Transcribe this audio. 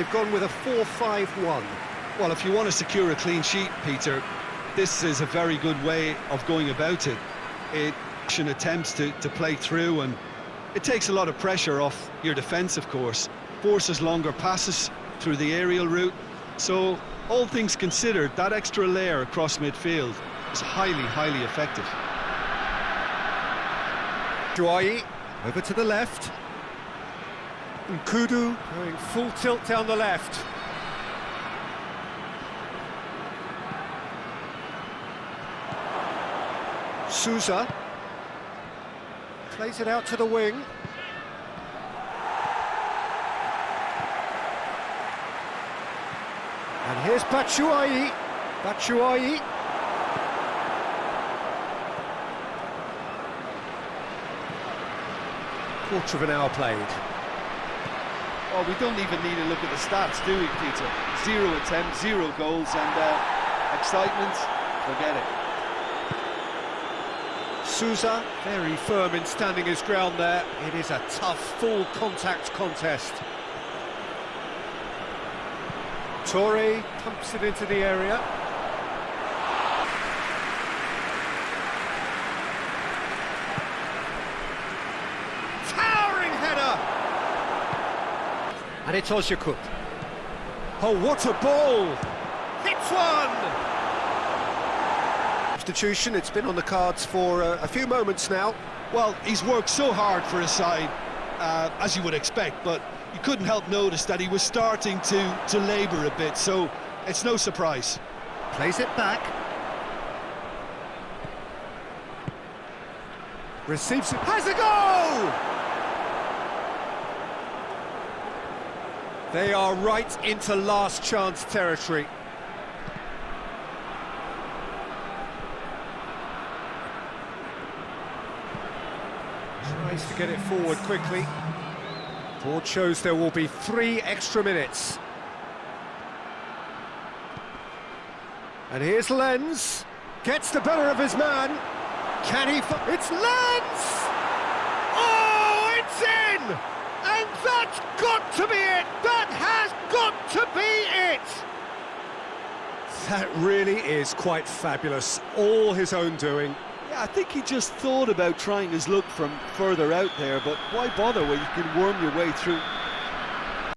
They've gone with a 4-5-1. Well, if you want to secure a clean sheet, Peter, this is a very good way of going about it. It attempts to, to play through and it takes a lot of pressure off your defence, of course. Forces longer passes through the aerial route. So, all things considered, that extra layer across midfield is highly, highly effective. Juai over to the left. Nkoudou going full tilt down the left. Souza plays it out to the wing. And here's Batshuayi. Batshuayi. Quarter of an hour played. Oh, we don't even need to look at the stats, do we, Peter? Zero attempts, zero goals, and uh, excitement, forget it. Souza, very firm in standing his ground there. It is a tough, full contact contest. Töre pumps it into the area. And it's Özyakup. Oh, what a ball! Hits one! Substitution, it's been on the cards for uh, a few moments now. Well, he's worked so hard for his side, uh, as you would expect, but you couldn't help notice that he was starting to, to labour a bit, so it's no surprise. Plays it back. Receives it, has a goal! They are right into last chance territory. Tries to get it forward quickly. Board shows there will be three extra minutes. And here's Lens. Gets the better of his man. Can he... It's Lens! Oh, it's in! And that's got to be it! That has got to be it! That really is quite fabulous. All his own doing. Yeah, I think he just thought about trying his luck from further out there, but why bother when you can worm your way through